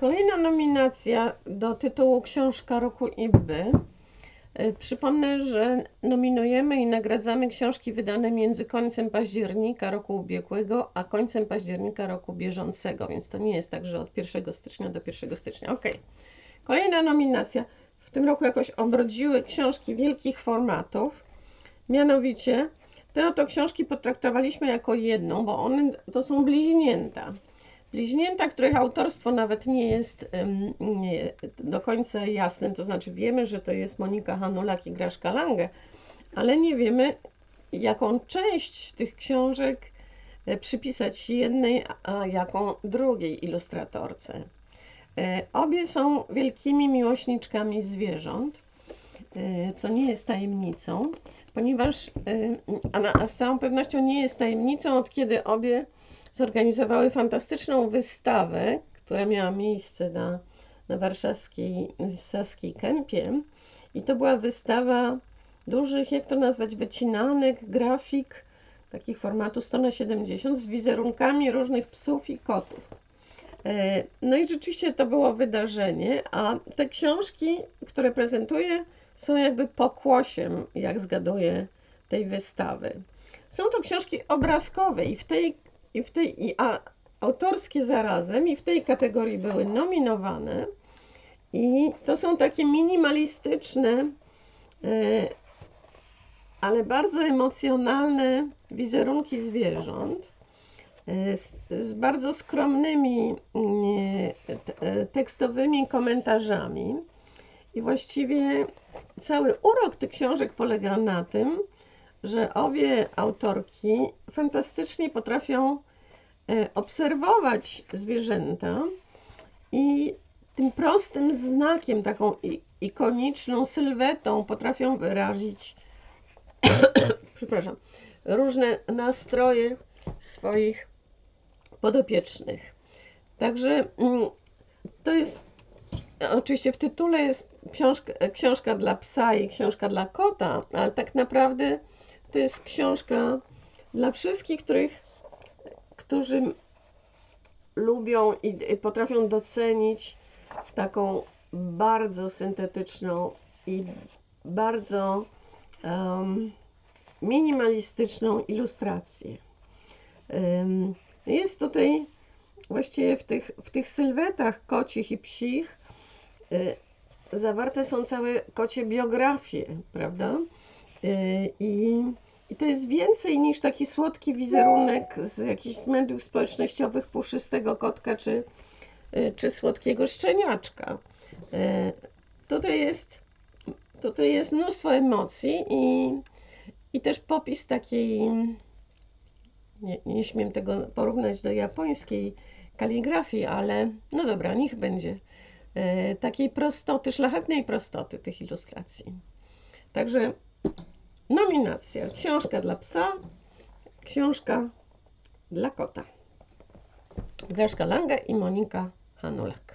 Kolejna nominacja do tytułu Książka Roku IBY. E, Przypomnę, że nominujemy i nagradzamy książki wydane między końcem października roku ubiegłego, a końcem października roku bieżącego, więc to nie jest tak, że od 1 stycznia do 1 stycznia. Ok. Kolejna nominacja. W tym roku jakoś obrodziły książki wielkich formatów. Mianowicie te oto książki potraktowaliśmy jako jedną, bo one to są bliźnięta. Bliźnięta, których autorstwo nawet nie jest nie, do końca jasne, to znaczy wiemy, że to jest Monika Hanulak i Graszka Lange, ale nie wiemy, jaką część tych książek e, przypisać jednej, a jaką drugiej ilustratorce. E, Obie są wielkimi miłośniczkami zwierząt, e, co nie jest tajemnicą, ponieważ, a, na, a z całą pewnością nie jest tajemnicą, od kiedy obie zorganizowały fantastyczną wystawę, która miała miejsce na, na warszawskiej Saskiej Kępie. I to była wystawa dużych, jak to nazwać, wycinanek, grafik, takich formatu 100 na 70 z wizerunkami różnych psów i kotów. E, No i rzeczywiście to było wydarzenie, a te książki, które prezentuję, są jakby pokłosiem, jak zgaduję, tej wystawy. Są to książki obrazkowe i w tej, i w tej i, a, autorskie zarazem i w tej kategorii były nominowane. I to są takie minimalistyczne, e, ale bardzo emocjonalne wizerunki zwierząt e, z, z bardzo skromnymi mm, e, tekstowymi komentarzami. I właściwie cały urok tych książek polega na tym, że obie autorki fantastycznie potrafią e, obserwować zwierzęta i tym prostym znakiem, taką ikoniczną sylwetą potrafią wyrazić przepraszam, różne nastroje swoich podopiecznych. Także mm, to jest oczywiście w tytule jest książka, książka dla psa i książka dla kota, ale tak naprawdę to jest książka dla wszystkich, których, którzy lubią i, potrafią docenić taką bardzo syntetyczną i bardzo em, minimalistyczną ilustrację. Em, Jest tutaj właściwie w tych, w tych sylwetach kocich i psich y, zawarte są całe kocie biografie, prawda? Y, I, I to jest więcej niż taki słodki wizerunek z jakichś mediów społecznościowych puszystego kotka czy, y, czy słodkiego szczeniaczka. Y, Tutaj jest, tutaj jest mnóstwo emocji i, i też popis takiej, nie, nie śmiem tego porównać do japońskiej kaligrafii, ale no dobra, niech będzie. Takiej prostoty, szlachetnej prostoty tych ilustracji. Także nominacja. Książka dla psa, książka dla kota. Graszka Lange i Monika Hanulak.